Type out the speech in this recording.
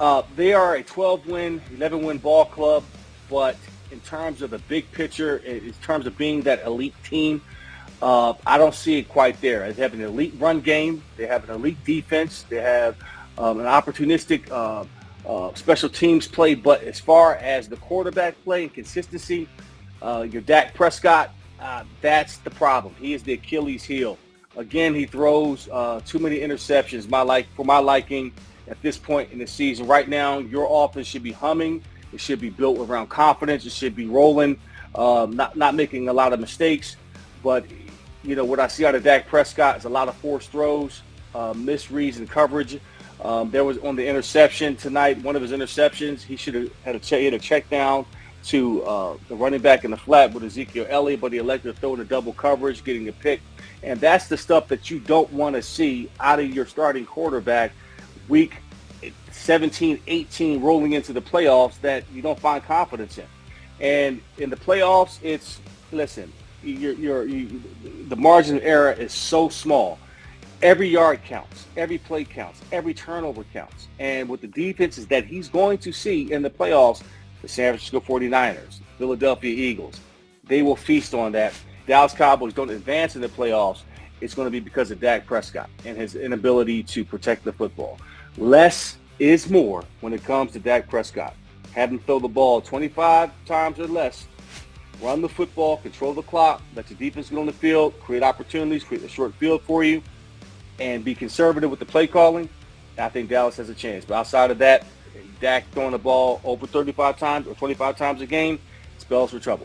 Uh, they are a 12-win, 11-win ball club, but in terms of the big picture, in terms of being that elite team, uh, I don't see it quite there. They have an elite run game. They have an elite defense. They have um, an opportunistic uh, uh, special teams play. But as far as the quarterback play and consistency, uh, your Dak Prescott, uh, that's the problem. He is the Achilles heel. Again, he throws uh, too many interceptions. My like for my liking at this point in the season. Right now, your offense should be humming. It should be built around confidence. It should be rolling, um, not not making a lot of mistakes. But you know what I see out of Dak Prescott is a lot of forced throws, uh, misreads and coverage. Um, there was on the interception tonight. One of his interceptions, he should have had a check, hit a check down to uh, the running back in the flat with Ezekiel Elliott, but he elected to throw in a double coverage, getting a pick. And that's the stuff that you don't want to see out of your starting quarterback week 17, 18 rolling into the playoffs that you don't find confidence in. And in the playoffs, it's, listen, you're, you're, you, the margin of error is so small. Every yard counts. Every play counts. Every turnover counts. And with the defenses that he's going to see in the playoffs, the San Francisco 49ers, Philadelphia Eagles, they will feast on that. Dallas Cowboys don't advance in the playoffs. It's going to be because of Dak Prescott and his inability to protect the football. Less is more when it comes to Dak Prescott. Have him throw the ball 25 times or less. Run the football, control the clock, let your defense get on the field, create opportunities, create a short field for you, and be conservative with the play calling. I think Dallas has a chance. But outside of that, Dak throwing the ball over 35 times or 25 times a game spells for trouble.